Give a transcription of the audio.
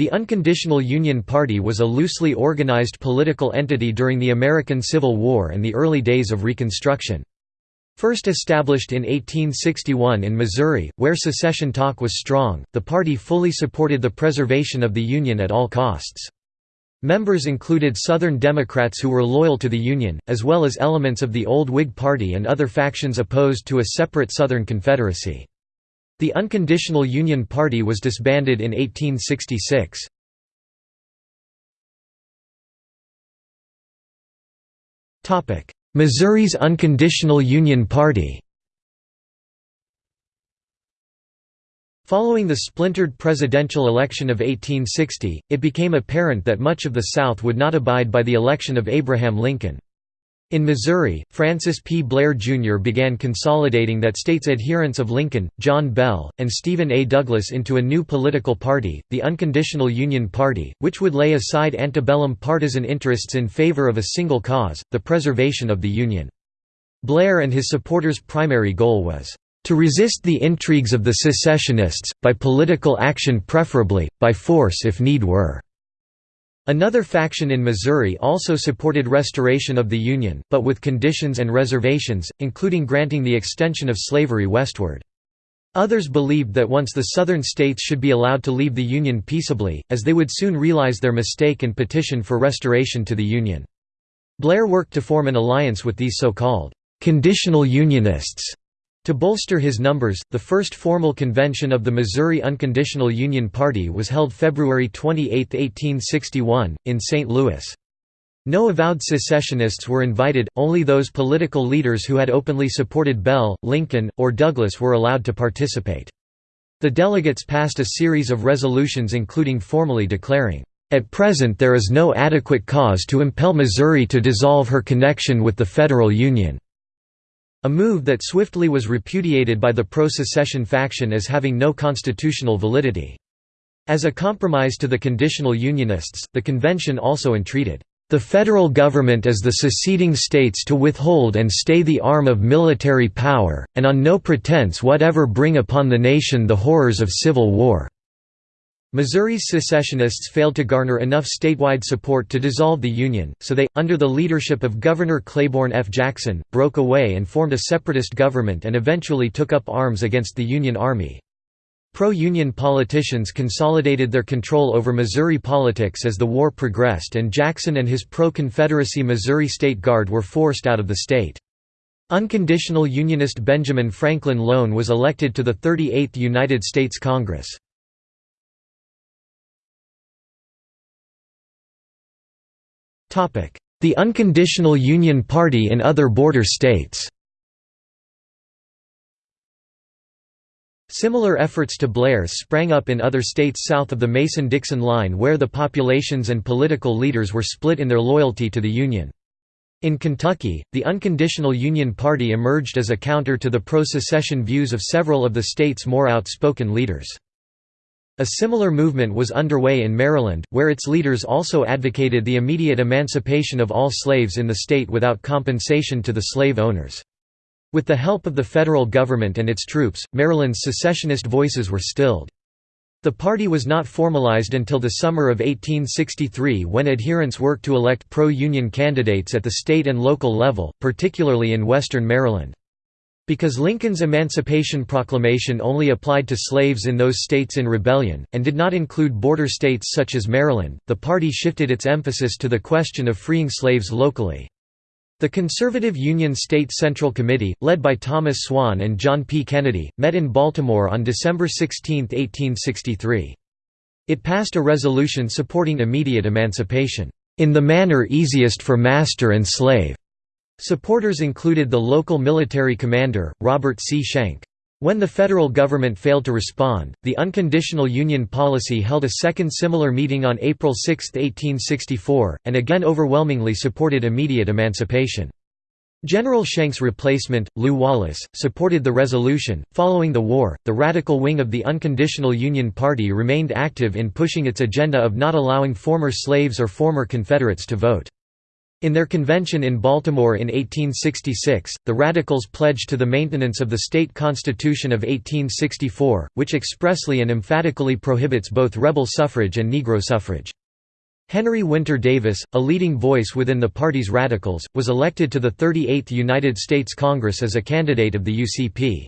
The Unconditional Union Party was a loosely organized political entity during the American Civil War and the early days of Reconstruction. First established in 1861 in Missouri, where secession talk was strong, the party fully supported the preservation of the Union at all costs. Members included Southern Democrats who were loyal to the Union, as well as elements of the old Whig Party and other factions opposed to a separate Southern Confederacy. The Unconditional Union Party was disbanded in 1866. Missouri's Unconditional Union Party Following the splintered presidential election of 1860, it became apparent that much of the South would not abide by the election of Abraham Lincoln. In Missouri, Francis P. Blair, Jr. began consolidating that state's adherents of Lincoln, John Bell, and Stephen A. Douglas into a new political party, the Unconditional Union Party, which would lay aside antebellum partisan interests in favor of a single cause, the preservation of the Union. Blair and his supporters' primary goal was, "...to resist the intrigues of the secessionists, by political action preferably, by force if need were." Another faction in Missouri also supported restoration of the Union, but with conditions and reservations, including granting the extension of slavery westward. Others believed that once the Southern states should be allowed to leave the Union peaceably, as they would soon realize their mistake and petition for restoration to the Union. Blair worked to form an alliance with these so-called «conditional Unionists» To bolster his numbers, the first formal convention of the Missouri Unconditional Union Party was held February 28, 1861, in St. Louis. No avowed secessionists were invited, only those political leaders who had openly supported Bell, Lincoln, or Douglas were allowed to participate. The delegates passed a series of resolutions including formally declaring, "...at present there is no adequate cause to impel Missouri to dissolve her connection with the Federal Union." A move that swiftly was repudiated by the pro-secession faction as having no constitutional validity. As a compromise to the conditional Unionists, the convention also entreated, "...the federal government as the seceding states to withhold and stay the arm of military power, and on no pretense whatever bring upon the nation the horrors of civil war." Missouri's secessionists failed to garner enough statewide support to dissolve the Union, so they, under the leadership of Governor Claiborne F. Jackson, broke away and formed a separatist government and eventually took up arms against the Union Army. Pro-Union politicians consolidated their control over Missouri politics as the war progressed and Jackson and his pro-Confederacy Missouri State Guard were forced out of the state. Unconditional Unionist Benjamin Franklin Loan was elected to the 38th United States Congress. The Unconditional Union Party in other border states Similar efforts to Blair's sprang up in other states south of the Mason-Dixon line where the populations and political leaders were split in their loyalty to the Union. In Kentucky, the Unconditional Union Party emerged as a counter to the pro-secession views of several of the state's more outspoken leaders. A similar movement was underway in Maryland, where its leaders also advocated the immediate emancipation of all slaves in the state without compensation to the slave owners. With the help of the federal government and its troops, Maryland's secessionist voices were stilled. The party was not formalized until the summer of 1863 when adherents worked to elect pro-Union candidates at the state and local level, particularly in western Maryland. Because Lincoln's Emancipation Proclamation only applied to slaves in those states in rebellion, and did not include border states such as Maryland, the party shifted its emphasis to the question of freeing slaves locally. The conservative Union State Central Committee, led by Thomas Swan and John P. Kennedy, met in Baltimore on December 16, 1863. It passed a resolution supporting immediate emancipation, "...in the manner easiest for master and slave." Supporters included the local military commander, Robert C. Schenck. When the federal government failed to respond, the Unconditional Union Policy held a second similar meeting on April 6, 1864, and again overwhelmingly supported immediate emancipation. General Schenck's replacement, Lew Wallace, supported the resolution. Following the war, the radical wing of the Unconditional Union Party remained active in pushing its agenda of not allowing former slaves or former Confederates to vote. In their convention in Baltimore in 1866, the Radicals pledged to the maintenance of the state constitution of 1864, which expressly and emphatically prohibits both rebel suffrage and Negro suffrage. Henry Winter Davis, a leading voice within the party's Radicals, was elected to the 38th United States Congress as a candidate of the UCP.